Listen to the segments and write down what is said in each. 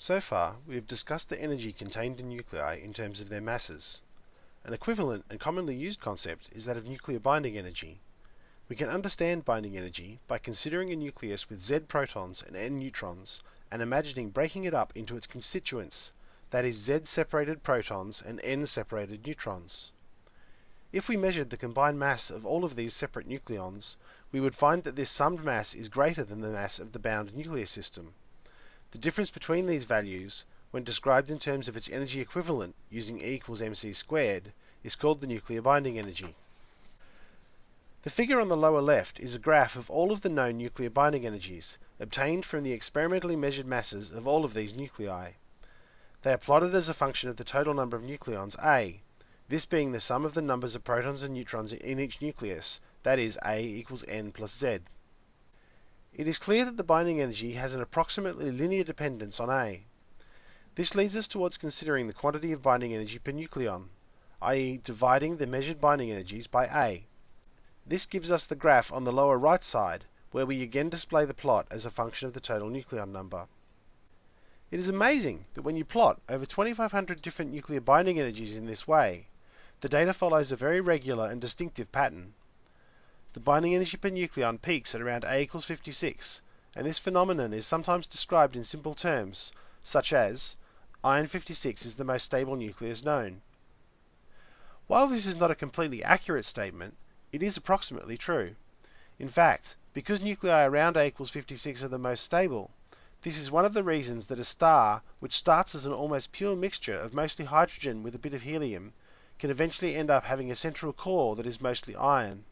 So far, we have discussed the energy contained in nuclei in terms of their masses. An equivalent and commonly used concept is that of nuclear binding energy. We can understand binding energy by considering a nucleus with Z protons and N neutrons and imagining breaking it up into its constituents, that is Z separated protons and N separated neutrons. If we measured the combined mass of all of these separate nucleons, we would find that this summed mass is greater than the mass of the bound nuclear system. The difference between these values, when described in terms of its energy equivalent using E equals mc squared, is called the nuclear binding energy. The figure on the lower left is a graph of all of the known nuclear binding energies, obtained from the experimentally measured masses of all of these nuclei. They are plotted as a function of the total number of nucleons A, this being the sum of the numbers of protons and neutrons in each nucleus, that is A equals N plus Z. It is clear that the binding energy has an approximately linear dependence on A. This leads us towards considering the quantity of binding energy per nucleon, i.e. dividing the measured binding energies by A. This gives us the graph on the lower right side, where we again display the plot as a function of the total nucleon number. It is amazing that when you plot over 2500 different nuclear binding energies in this way, the data follows a very regular and distinctive pattern. The binding energy per nucleon peaks at around A equals 56, and this phenomenon is sometimes described in simple terms, such as iron 56 is the most stable nucleus known. While this is not a completely accurate statement, it is approximately true. In fact, because nuclei around A equals 56 are the most stable, this is one of the reasons that a star, which starts as an almost pure mixture of mostly hydrogen with a bit of helium, can eventually end up having a central core that is mostly iron.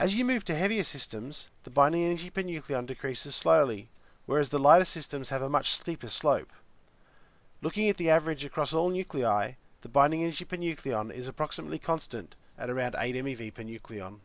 As you move to heavier systems, the binding energy per nucleon decreases slowly, whereas the lighter systems have a much steeper slope. Looking at the average across all nuclei, the binding energy per nucleon is approximately constant at around 8 MeV per nucleon.